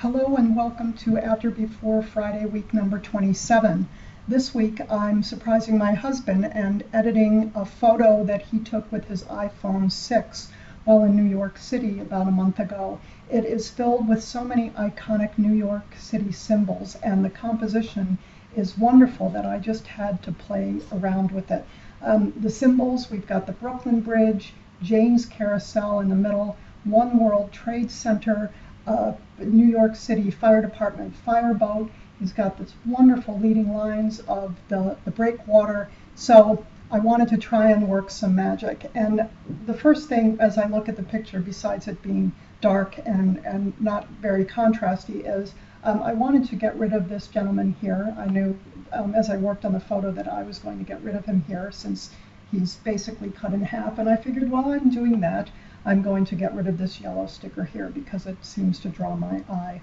Hello and welcome to After Before Friday week number 27. This week I'm surprising my husband and editing a photo that he took with his iPhone 6 while in New York City about a month ago. It is filled with so many iconic New York City symbols and the composition is wonderful that I just had to play around with it. Um, the symbols, we've got the Brooklyn Bridge, Jane's Carousel in the middle, One World Trade Center, uh, New York City Fire Department fireboat. He's got this wonderful leading lines of the, the breakwater. So I wanted to try and work some magic. And the first thing as I look at the picture, besides it being dark and, and not very contrasty, is um, I wanted to get rid of this gentleman here. I knew um, as I worked on the photo that I was going to get rid of him here since he's basically cut in half. And I figured while I'm doing that, I'm going to get rid of this yellow sticker here because it seems to draw my eye.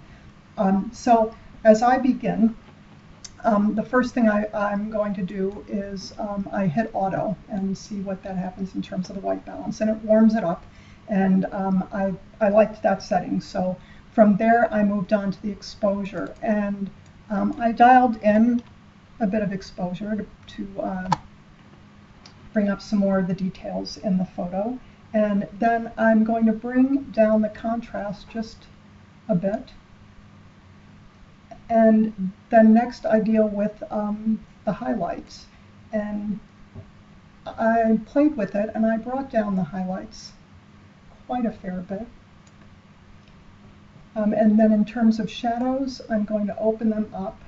Um, so as I begin, um, the first thing I, am going to do is um, I hit auto and see what that happens in terms of the white balance. And it warms it up. And um, I, I liked that setting. So from there I moved on to the exposure. And um, I dialed in a bit of exposure to, to uh, bring up some more of the details in the photo and then I'm going to bring down the contrast just a bit. And then next I deal with um, the highlights. And I played with it and I brought down the highlights quite a fair bit. Um, and then in terms of shadows, I'm going to open them up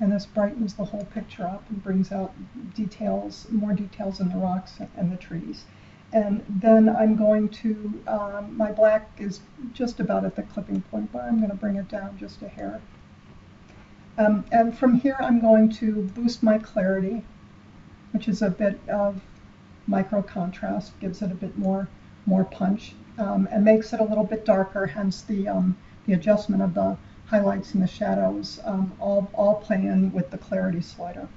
and this brightens the whole picture up and brings out details, more details in the rocks and the trees. And then I'm going to, um, my black is just about at the clipping point, but I'm going to bring it down just a hair. Um, and from here I'm going to boost my clarity, which is a bit of micro contrast, gives it a bit more, more punch, um, and makes it a little bit darker, hence the, um, the adjustment of the highlights and the shadows um, all, all play in with the clarity slider.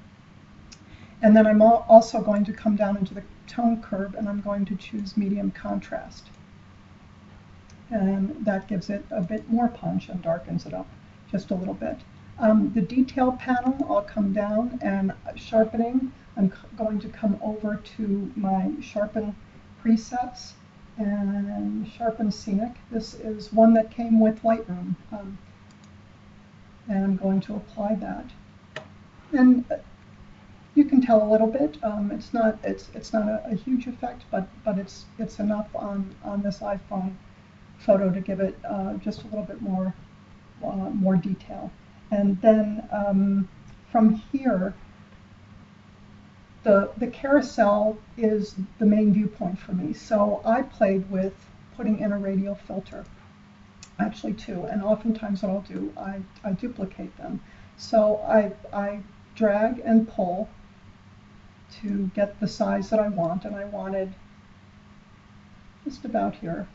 And then I'm also going to come down into the tone curve and I'm going to choose medium contrast. And that gives it a bit more punch and darkens it up just a little bit. Um, the detail panel, I'll come down and sharpening, I'm going to come over to my sharpen presets and sharpen scenic. This is one that came with Lightroom. Um, and I'm going to apply that. And you can tell a little bit. Um, it's not it's it's not a, a, huge effect, but but it's it's enough on on this iPhone photo to give it uh, just a little bit more uh, more detail. And then um, from here, the the carousel is the main viewpoint for me. So I played with putting in a radial filter actually two, and oftentimes what I'll do, I, I duplicate them. So I, I drag and pull to get the size that I want, and I wanted just about here.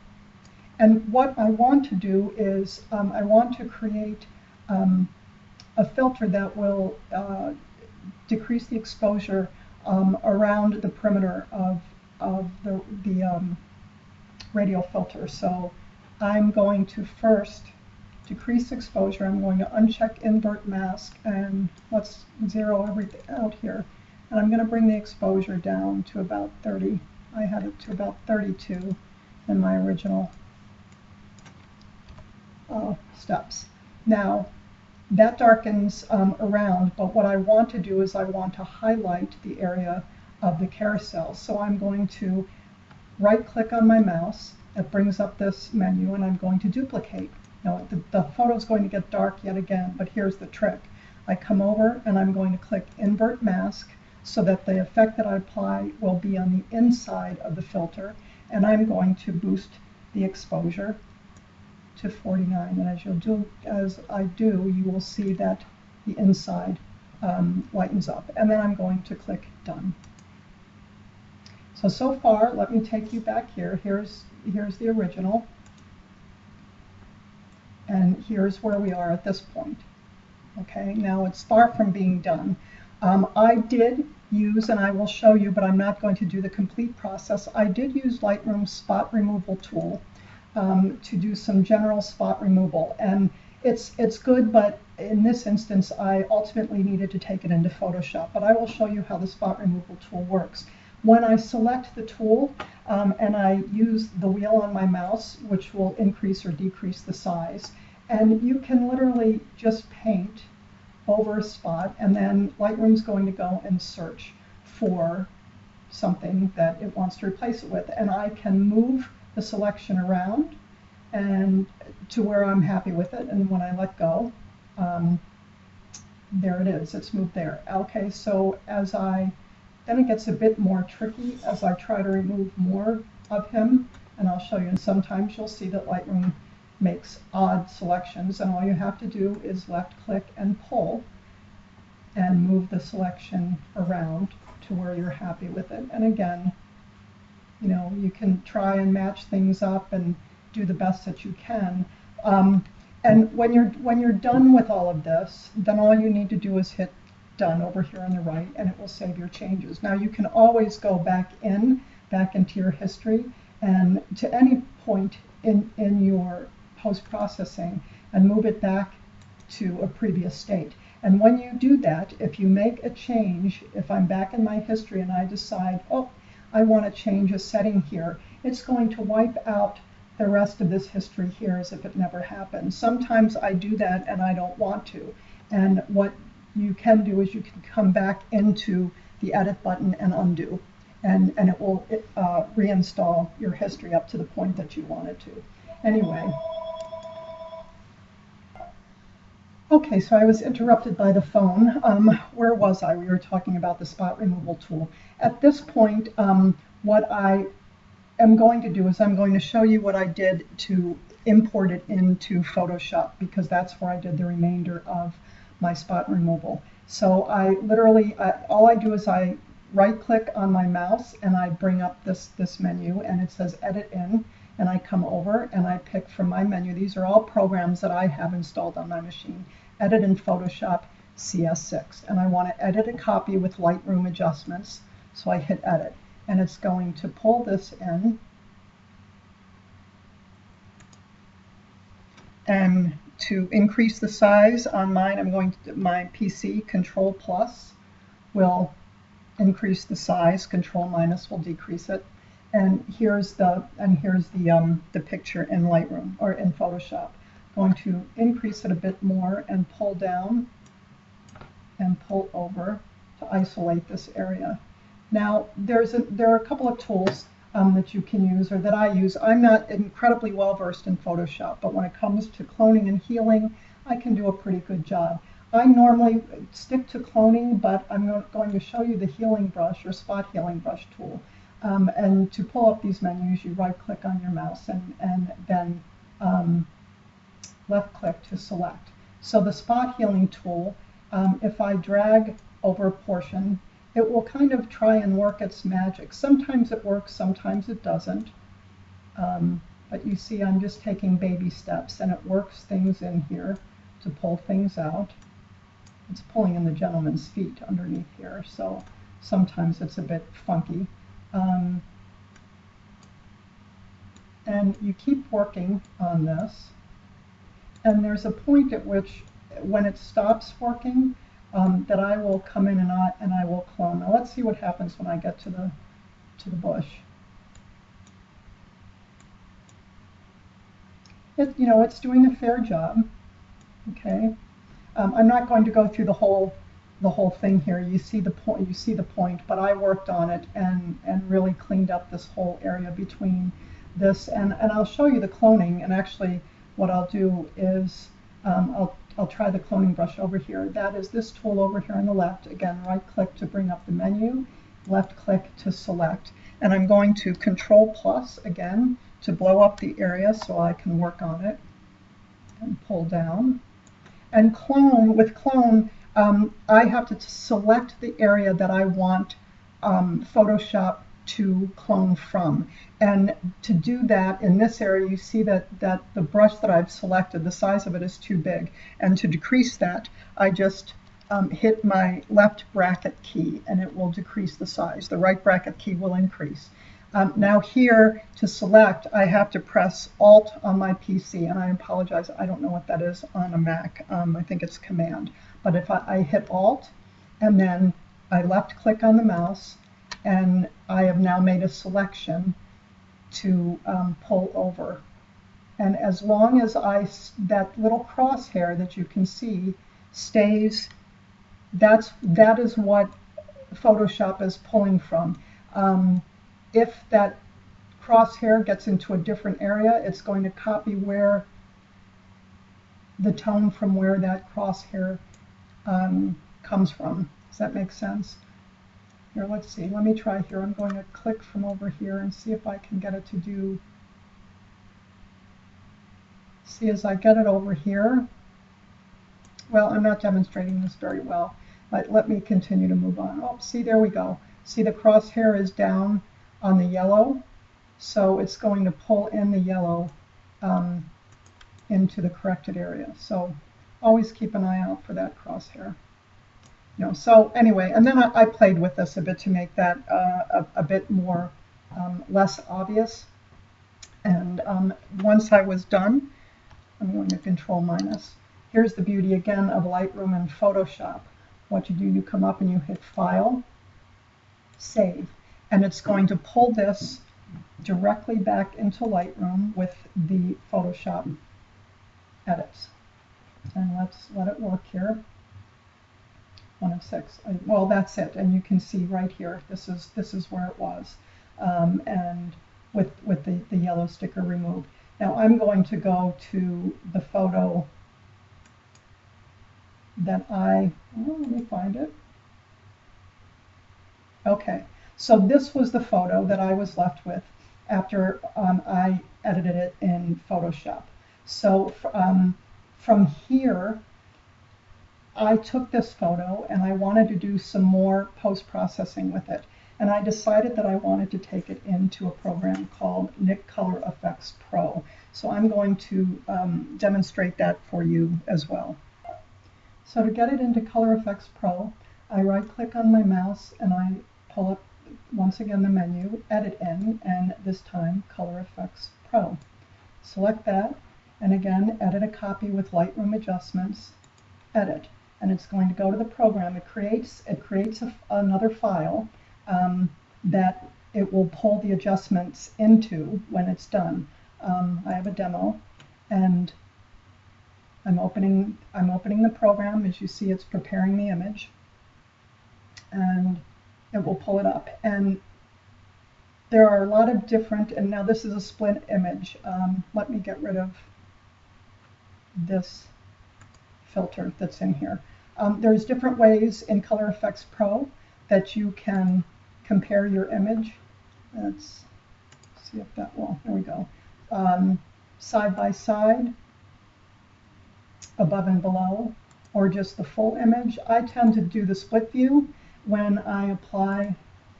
And what I want to do is um, I want to create um, a filter that will uh, decrease the exposure um, around the perimeter of, of the, the um, radial filter. So I'm going to first decrease exposure. I'm going to uncheck invert mask and let's zero everything out here. And I'm going to bring the exposure down to about 30. I had it to about 32 in my original uh, steps. Now, that darkens um, around, but what I want to do is I want to highlight the area of the carousel. So I'm going to right click on my mouse it brings up this menu and I'm going to duplicate. Now the, the photo is going to get dark yet again, but here's the trick. I come over and I'm going to click invert mask so that the effect that I apply will be on the inside of the filter and I'm going to boost the exposure to 49 and as you'll do as I do you will see that the inside um, lightens up and then I'm going to click done. So, so far, let me take you back here. Here's, here's the original. And here's where we are at this point. Okay, now it's far from being done. Um, I did use, and I will show you, but I'm not going to do the complete process. I did use Lightroom's spot removal tool um, to do some general spot removal, and it's it's good, but in this instance, I ultimately needed to take it into Photoshop. But I will show you how the spot removal tool works. When I select the tool um, and I use the wheel on my mouse, which will increase or decrease the size, and you can literally just paint over a spot, and then Lightroom's going to go and search for something that it wants to replace it with. And I can move the selection around and to where I'm happy with it. And when I let go, um, there it is, it's moved there. Okay, so as I, then it gets a bit more tricky as I try to remove more of him. And I'll show you, and sometimes you'll see that Lightroom makes odd selections and all you have to do is left click and pull and move the selection around to where you're happy with it. And again, you know, you can try and match things up and do the best that you can. Um, and when you're when you're done with all of this, then all you need to do is hit done over here on the right and it will save your changes. Now you can always go back in, back into your history and to any point in, in your post-processing and move it back to a previous state. And when you do that, if you make a change, if I'm back in my history and I decide, oh, I want to change a setting here, it's going to wipe out the rest of this history here as if it never happened. Sometimes I do that and I don't want to. And what you can do is you can come back into the edit button and undo. And, and it will uh, reinstall your history up to the point that you want it to. Anyway. Okay, so I was interrupted by the phone. Um, where was I? We were talking about the spot removal tool. At this point, um, what I am going to do is I'm going to show you what I did to import it into Photoshop because that's where I did the remainder of my spot removal. So I literally, uh, all I do is I right click on my mouse and I bring up this, this menu and it says edit in and I come over and I pick from my menu. These are all programs that I have installed on my machine edit in Photoshop CS6. And I want to edit a copy with Lightroom adjustments. So I hit edit. And it's going to pull this in. And to increase the size on mine, I'm going to, my PC, Control Plus will increase the size, Control minus will decrease it. And here's the, and here's the, um, the picture in Lightroom or in Photoshop going to increase it a bit more and pull down and pull over to isolate this area. Now, there's a, there are a couple of tools um, that you can use or that I use. I'm not incredibly well versed in Photoshop, but when it comes to cloning and healing, I can do a pretty good job. I normally stick to cloning, but I'm going to show you the healing brush or spot healing brush tool. Um, and to pull up these menus, you right click on your mouse and, and then um, left click to select. So the spot healing tool, um, if I drag over a portion, it will kind of try and work its magic. Sometimes it works, sometimes it doesn't. Um, but you see I'm just taking baby steps and it works things in here to pull things out. It's pulling in the gentleman's feet underneath here, so sometimes it's a bit funky. Um, and you keep working on this and there's a point at which when it stops working um, that I will come in and I, and I will clone. Now let's see what happens when I get to the to the bush. It, you know, it's doing a fair job. Okay, um, I'm not going to go through the whole the whole thing here. You see the point. You see the point. But I worked on it and and really cleaned up this whole area between this and and I'll show you the cloning and actually what I'll do is um, I'll, I'll try the cloning brush over here. That is this tool over here on the left. Again, right click to bring up the menu, left click to select. And I'm going to control plus again to blow up the area so I can work on it and pull down. And clone, with clone, um, I have to select the area that I want um, Photoshop to clone from. And to do that in this area, you see that, that the brush that I've selected, the size of it is too big. And to decrease that, I just um, hit my left bracket key and it will decrease the size. The right bracket key will increase. Um, now here to select, I have to press Alt on my PC, and I apologize, I don't know what that is on a Mac. Um, I think it's Command. But if I, I hit Alt, and then I left click on the mouse, and I have now made a selection to um, pull over. And as long as I, that little crosshair that you can see stays, that's, that is what Photoshop is pulling from. Um, if that crosshair gets into a different area, it's going to copy where the tone from where that crosshair um, comes from. Does that make sense? Here, let's see. Let me try here. I'm going to click from over here and see if I can get it to do. See, as I get it over here, well, I'm not demonstrating this very well, but let me continue to move on. Oh, see, there we go. See, the crosshair is down on the yellow. So it's going to pull in the yellow um, into the corrected area. So always keep an eye out for that crosshair. You know, so anyway, and then I, I played with this a bit to make that uh, a, a, bit more um, less obvious. And um, once I was done, I'm going to control minus. Here's the beauty again of Lightroom and Photoshop. What you do, you come up and you hit File, Save and it's going to pull this directly back into Lightroom with the Photoshop edits. And let's let it work here. One of six. Well, that's it. And you can see right here, this is this is where it was. Um, and with with the, the yellow sticker removed. Now I'm going to go to the photo that I, oh, let me find it. Okay, so this was the photo that I was left with after um, I edited it in Photoshop. So um, from here, I took this photo and I wanted to do some more post-processing with it. And I decided that I wanted to take it into a program called Nik Color Effects Pro. So I'm going to um, demonstrate that for you as well. So to get it into Color Effects Pro, I right click on my mouse and I pull up once again the menu, Edit In, and this time Color Effects Pro. Select that, and again, edit a copy with Lightroom adjustments, edit, and it's going to go to the program. It creates, it creates a, another file um, that it will pull the adjustments into when it's done. Um, I have a demo, and I'm opening, I'm opening the program. As you see, it's preparing the image. And it will pull it up. And there are a lot of different, and now this is a split image. Um, let me get rid of this filter that's in here. Um, there's different ways in Color Effects Pro that you can compare your image. Let's see if that will, there we go. Um, side by side, above and below, or just the full image. I tend to do the split view when I apply,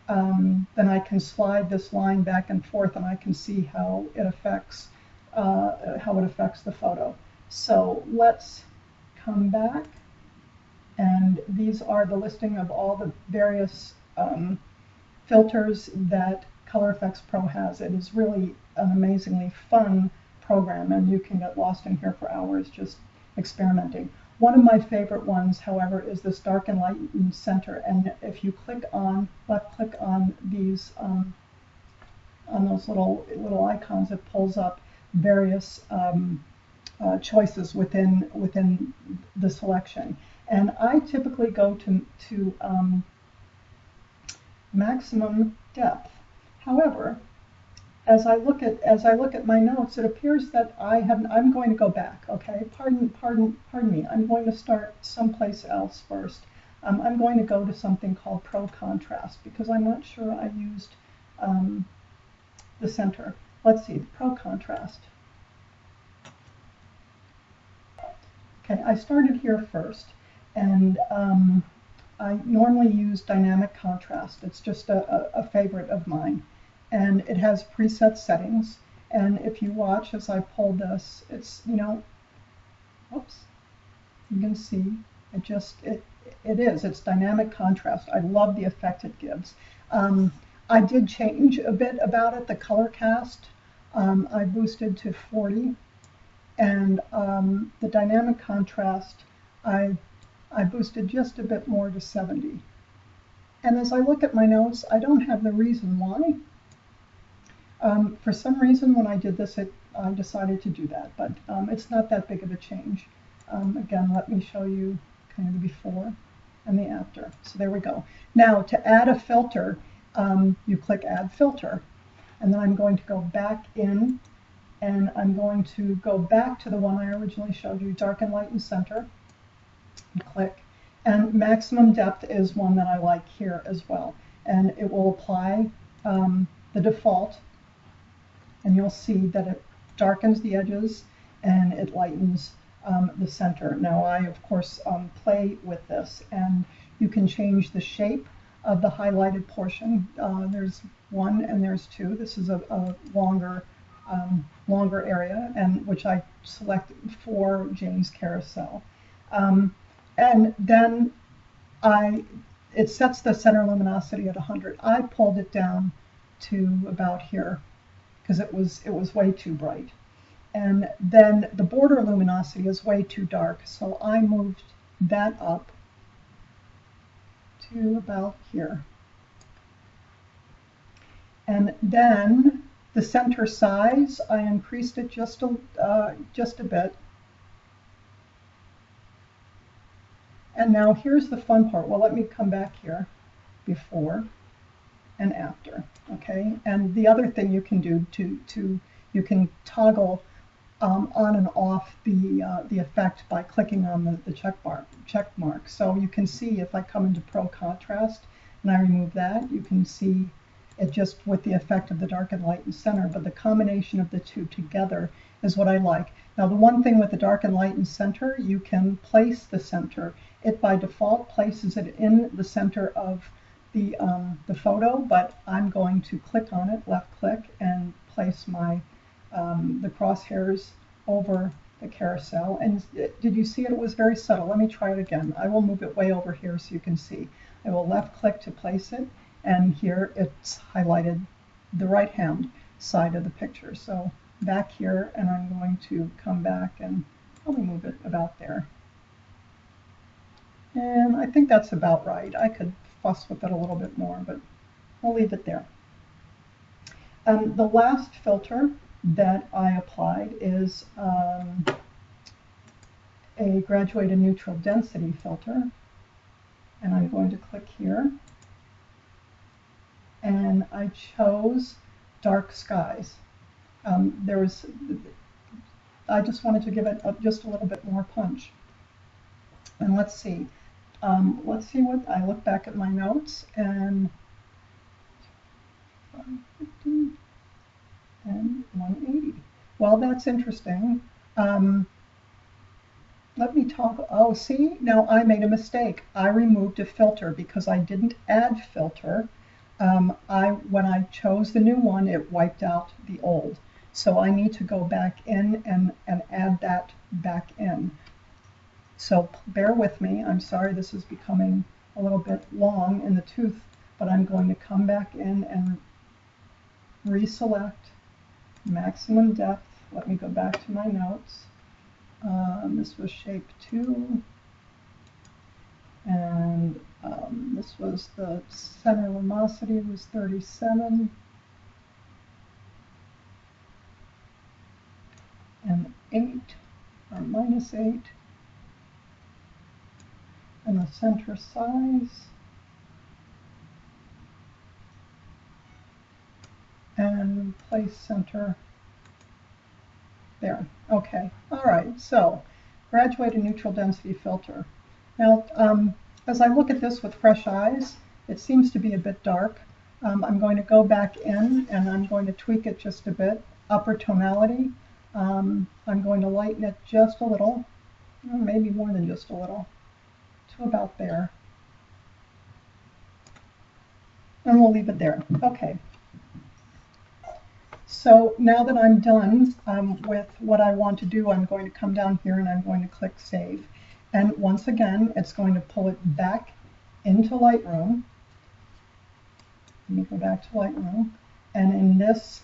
um, then I can slide this line back and forth and I can see how it affects uh, how it affects the photo. So let's come back and these are the listing of all the various um, filters that Color Effects Pro has. It is really an amazingly fun program and you can get lost in here for hours just experimenting. One of my favorite ones, however, is this Dark and Light Center. And if you click on, left click on these, um, on those little, little icons, it pulls up various um, uh, choices within, within the selection. And I typically go to, to um, maximum depth. However, as I look at as I look at my notes, it appears that I have I'm going to go back. Okay, pardon pardon pardon me. I'm going to start someplace else first. Um, I'm going to go to something called Pro Contrast because I'm not sure I used um, the center. Let's see, the Pro Contrast. Okay, I started here first, and um, I normally use dynamic contrast. It's just a, a, favorite of mine and it has preset settings. And if you watch as I pull this, it's, you know, oops, you can see it just, it, it is. It's dynamic contrast. I love the effect it gives. Um, I did change a bit about it. The color cast um, I boosted to 40, and um, the dynamic contrast I I boosted just a bit more to 70. And as I look at my notes, I don't have the reason why. Um, for some reason, when I did this, it, I decided to do that, but um, it's not that big of a change. Um, again, let me show you kind of the before and the after. So there we go. Now, to add a filter, um, you click Add Filter, and then I'm going to go back in, and I'm going to go back to the one I originally showed you, Darken, Lighten, Center, and click. And maximum depth is one that I like here as well. And it will apply um, the default, and you'll see that it darkens the edges and it lightens um, the center. Now I, of course, um, play with this, and you can change the shape of the highlighted portion. Uh, there's one and there's two. This is a, a longer, um, longer area, and which I select for Jane's carousel. Um, and then I, it sets the center luminosity at 100. I pulled it down to about here because it was it was way too bright. And then the border luminosity is way too dark, so I moved that up to about here. And then the center size, I increased it just a, uh, just a bit. And now here's the fun part. Well, let me come back here before and after, okay? And the other thing you can do to, to you can toggle um, on and off the, uh, the effect by clicking on the, the check, bar, check mark. So you can see if I come into Pro Contrast and I remove that, you can see it just with the effect of the dark and light and center, but the combination of the two together is what I like. Now the one thing with the dark and light and center, you can place the center. It by default places it in the center of the, um, the photo, but I'm going to click on it, left click, and place my um, the crosshairs over the carousel. And did you see it? It was very subtle. Let me try it again. I will move it way over here so you can see. I will left click to place it, and here it's highlighted the right hand side of the picture. So back here, and I'm going to come back and probably move it about there. And I think that's about right. I could fuss with it a little bit more, but I'll leave it there. Um, the last filter that I applied is um, a graduated neutral density filter. And I'm going to click here. And I chose dark skies. Um, there was, I just wanted to give it a, just a little bit more punch. And let's see. Um, let's see what, I look back at my notes and and 180. Well, that's interesting. Um, let me talk. Oh, see, now I made a mistake. I removed a filter because I didn't add filter. Um, I when I chose the new one, it wiped out the old. So I need to go back in and, and add that back in. So bear with me. I'm sorry this is becoming a little bit long in the tooth, but I'm going to come back in and reselect maximum depth. Let me go back to my notes. Um, this was shape two. And um, this was the center luminosity was 37. And 8 or minus 8. And the center size. and place center there. Okay, all right, so graduated neutral density filter. Now, um, as I look at this with fresh eyes, it seems to be a bit dark. Um, I'm going to go back in and I'm going to tweak it just a bit. Upper tonality, um, I'm going to lighten it just a little, maybe more than just a little, to about there. And we'll leave it there. Okay, so now that I'm done um, with what I want to do, I'm going to come down here and I'm going to click Save. And once again, it's going to pull it back into Lightroom. Let me go back to Lightroom. And in this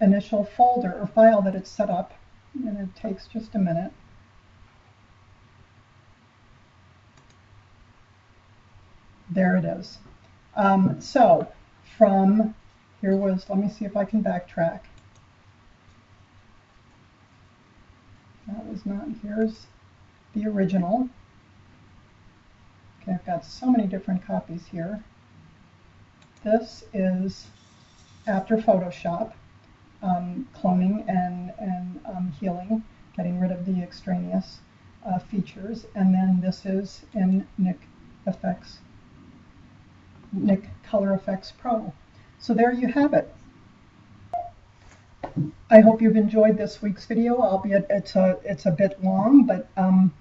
initial folder or file that it's set up, and it takes just a minute, there it is. Um, so from here was, let me see if I can backtrack. That was not, here's the original. Okay, I've got so many different copies here. This is after Photoshop, um, cloning and, and um, healing, getting rid of the extraneous uh, features. And then this is in Nik Effects, Nik Color Effects Pro. So there you have it. I hope you've enjoyed this week's video, albeit it's a, it's a bit long, but um,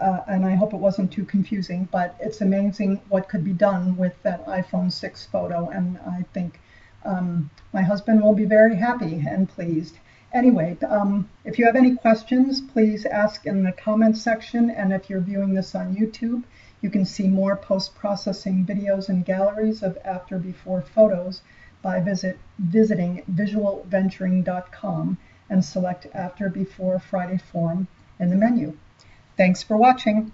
uh, and I hope it wasn't too confusing, but it's amazing what could be done with that iPhone 6 photo, and I think um, my husband will be very happy and pleased. Anyway, um, if you have any questions, please ask in the comments section, and if you're viewing this on YouTube, you can see more post-processing videos and galleries of after-before photos by visit, visiting visualventuring.com and select After Before Friday Forum in the menu. Thanks for watching.